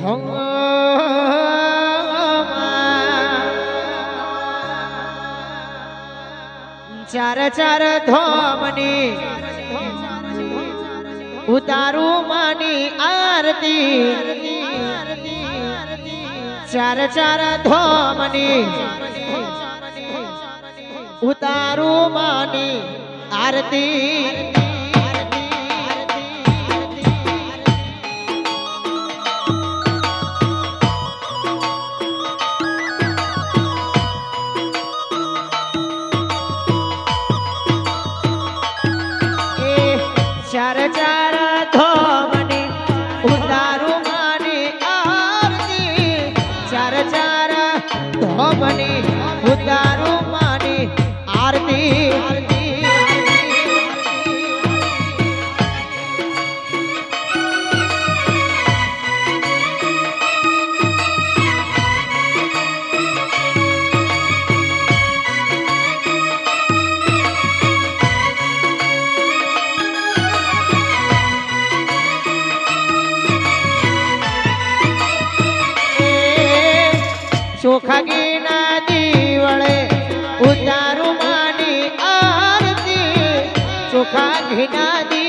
không ચાર ચાર ધોમની ઉતારું માની આરતી. ચાર ચાર ધોમની ઉતારું માની આરતી. gotta સુખાગીના દીવળે ઉતારું માની આરતી. સુખાગીના દી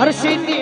હર્ષિતી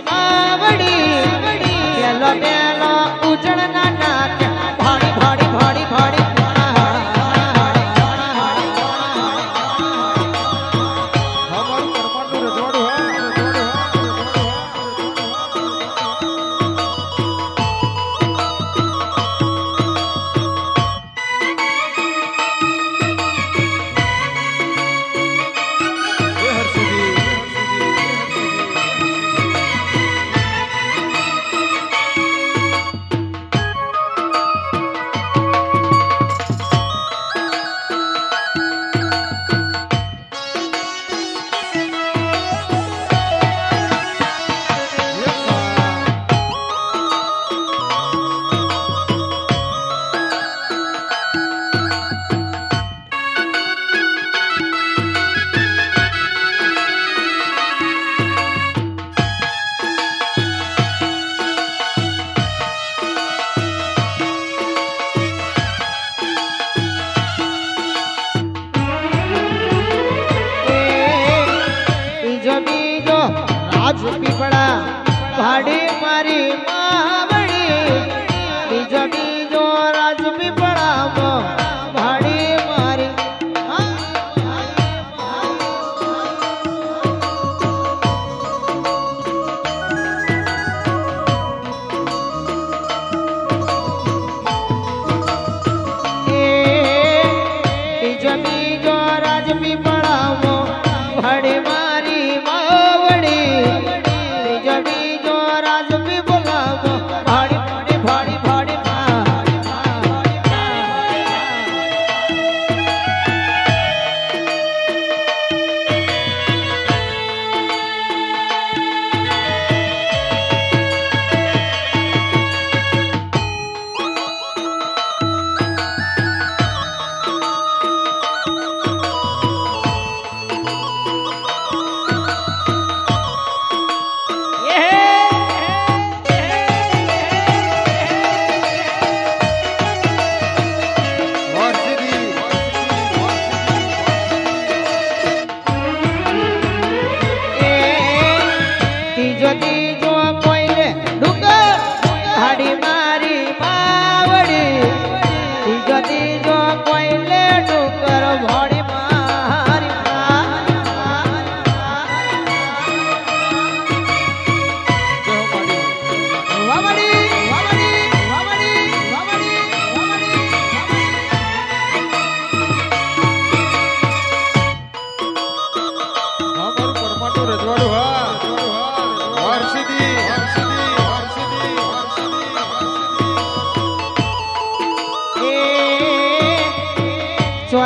પાછું પીપળા ભાડી મારી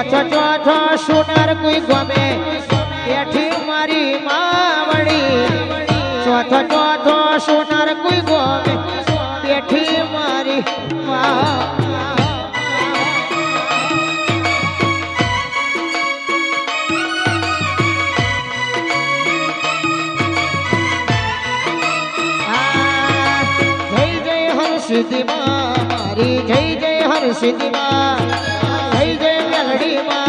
ચોથો ચોથો સોનાર કોઈ ગમે એઠી મારી માવડી. ચોથો ચોથો સુનર કોઈ ગમે એઠી મારી મા જય જય હરસિદ્ધિ માં મારી, જય જય હરસિદ્ધિ માં જય